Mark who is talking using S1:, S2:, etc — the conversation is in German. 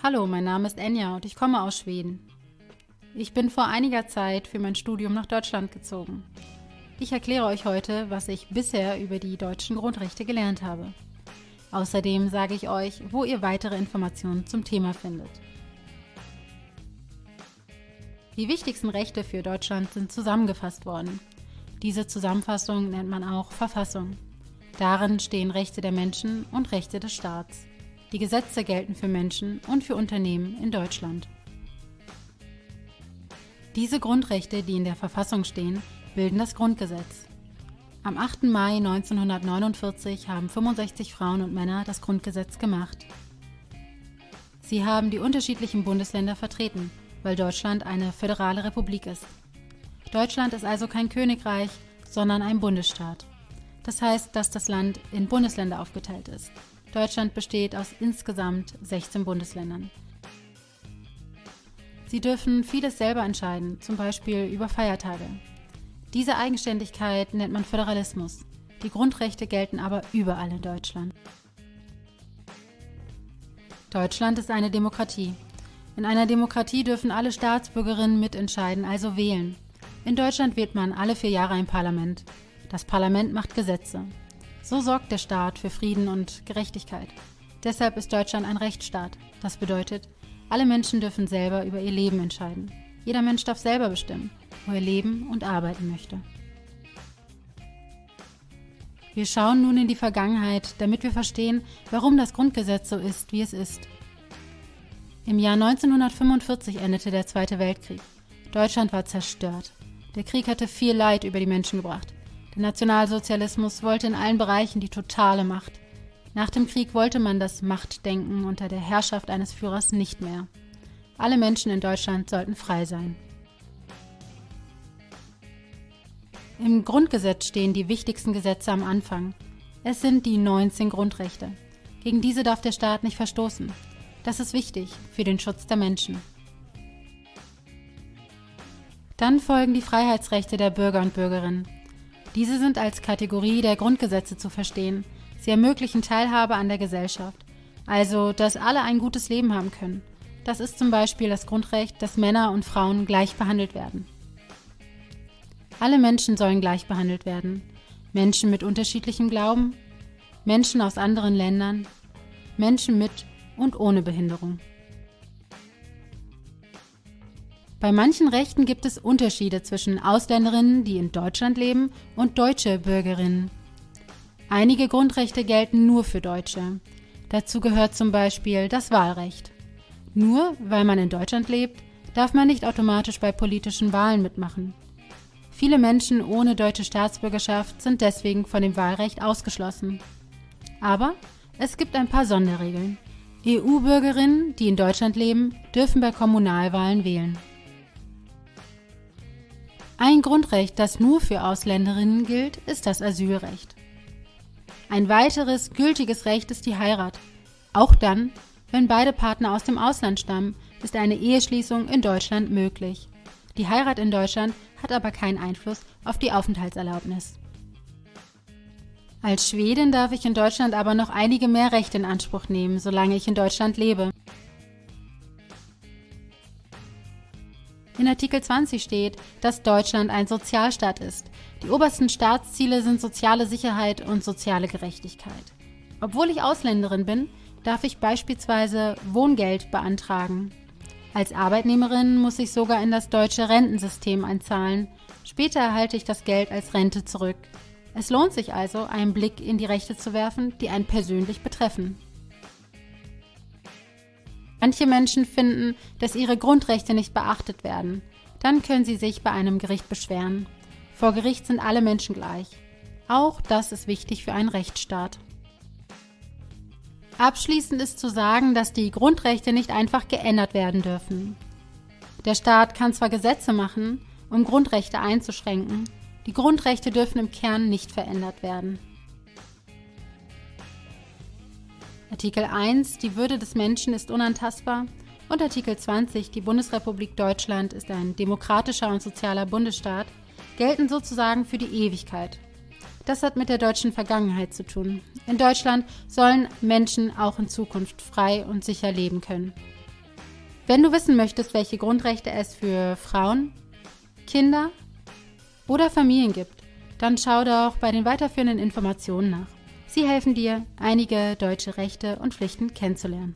S1: Hallo, mein Name ist Enja und ich komme aus Schweden. Ich bin vor einiger Zeit für mein Studium nach Deutschland gezogen. Ich erkläre euch heute, was ich bisher über die deutschen Grundrechte gelernt habe. Außerdem sage ich euch, wo ihr weitere Informationen zum Thema findet. Die wichtigsten Rechte für Deutschland sind zusammengefasst worden. Diese Zusammenfassung nennt man auch Verfassung. Darin stehen Rechte der Menschen und Rechte des Staats. Die Gesetze gelten für Menschen und für Unternehmen in Deutschland. Diese Grundrechte, die in der Verfassung stehen, bilden das Grundgesetz. Am 8. Mai 1949 haben 65 Frauen und Männer das Grundgesetz gemacht. Sie haben die unterschiedlichen Bundesländer vertreten, weil Deutschland eine föderale Republik ist. Deutschland ist also kein Königreich, sondern ein Bundesstaat. Das heißt, dass das Land in Bundesländer aufgeteilt ist. Deutschland besteht aus insgesamt 16 Bundesländern. Sie dürfen vieles selber entscheiden, zum Beispiel über Feiertage. Diese Eigenständigkeit nennt man Föderalismus. Die Grundrechte gelten aber überall in Deutschland. Deutschland ist eine Demokratie. In einer Demokratie dürfen alle Staatsbürgerinnen mitentscheiden, also wählen. In Deutschland wählt man alle vier Jahre ein Parlament. Das Parlament macht Gesetze. So sorgt der Staat für Frieden und Gerechtigkeit. Deshalb ist Deutschland ein Rechtsstaat. Das bedeutet, alle Menschen dürfen selber über ihr Leben entscheiden. Jeder Mensch darf selber bestimmen, wo er leben und arbeiten möchte. Wir schauen nun in die Vergangenheit, damit wir verstehen, warum das Grundgesetz so ist, wie es ist. Im Jahr 1945 endete der Zweite Weltkrieg. Deutschland war zerstört. Der Krieg hatte viel Leid über die Menschen gebracht. Der Nationalsozialismus wollte in allen Bereichen die totale Macht. Nach dem Krieg wollte man das Machtdenken unter der Herrschaft eines Führers nicht mehr. Alle Menschen in Deutschland sollten frei sein. Im Grundgesetz stehen die wichtigsten Gesetze am Anfang. Es sind die 19 Grundrechte. Gegen diese darf der Staat nicht verstoßen. Das ist wichtig für den Schutz der Menschen. Dann folgen die Freiheitsrechte der Bürger und Bürgerinnen. Diese sind als Kategorie der Grundgesetze zu verstehen. Sie ermöglichen Teilhabe an der Gesellschaft, also dass alle ein gutes Leben haben können. Das ist zum Beispiel das Grundrecht, dass Männer und Frauen gleich behandelt werden. Alle Menschen sollen gleich behandelt werden. Menschen mit unterschiedlichem Glauben, Menschen aus anderen Ländern, Menschen mit und ohne Behinderung. Bei manchen Rechten gibt es Unterschiede zwischen Ausländerinnen, die in Deutschland leben, und deutsche Bürgerinnen. Einige Grundrechte gelten nur für Deutsche. Dazu gehört zum Beispiel das Wahlrecht. Nur weil man in Deutschland lebt, darf man nicht automatisch bei politischen Wahlen mitmachen. Viele Menschen ohne deutsche Staatsbürgerschaft sind deswegen von dem Wahlrecht ausgeschlossen. Aber es gibt ein paar Sonderregeln. EU-Bürgerinnen, die in Deutschland leben, dürfen bei Kommunalwahlen wählen. Ein Grundrecht, das nur für Ausländerinnen gilt, ist das Asylrecht. Ein weiteres gültiges Recht ist die Heirat. Auch dann, wenn beide Partner aus dem Ausland stammen, ist eine Eheschließung in Deutschland möglich. Die Heirat in Deutschland hat aber keinen Einfluss auf die Aufenthaltserlaubnis. Als Schwedin darf ich in Deutschland aber noch einige mehr Rechte in Anspruch nehmen, solange ich in Deutschland lebe. In Artikel 20 steht, dass Deutschland ein Sozialstaat ist. Die obersten Staatsziele sind soziale Sicherheit und soziale Gerechtigkeit. Obwohl ich Ausländerin bin, darf ich beispielsweise Wohngeld beantragen. Als Arbeitnehmerin muss ich sogar in das deutsche Rentensystem einzahlen. Später erhalte ich das Geld als Rente zurück. Es lohnt sich also, einen Blick in die Rechte zu werfen, die einen persönlich betreffen. Manche Menschen finden, dass ihre Grundrechte nicht beachtet werden. Dann können sie sich bei einem Gericht beschweren. Vor Gericht sind alle Menschen gleich. Auch das ist wichtig für einen Rechtsstaat. Abschließend ist zu sagen, dass die Grundrechte nicht einfach geändert werden dürfen. Der Staat kann zwar Gesetze machen, um Grundrechte einzuschränken, die Grundrechte dürfen im Kern nicht verändert werden. Artikel 1 Die Würde des Menschen ist unantastbar und Artikel 20 Die Bundesrepublik Deutschland ist ein demokratischer und sozialer Bundesstaat gelten sozusagen für die Ewigkeit. Das hat mit der deutschen Vergangenheit zu tun. In Deutschland sollen Menschen auch in Zukunft frei und sicher leben können. Wenn du wissen möchtest, welche Grundrechte es für Frauen, Kinder oder Familien gibt, dann schau doch bei den weiterführenden Informationen nach. Sie helfen dir, einige deutsche Rechte und Pflichten kennenzulernen.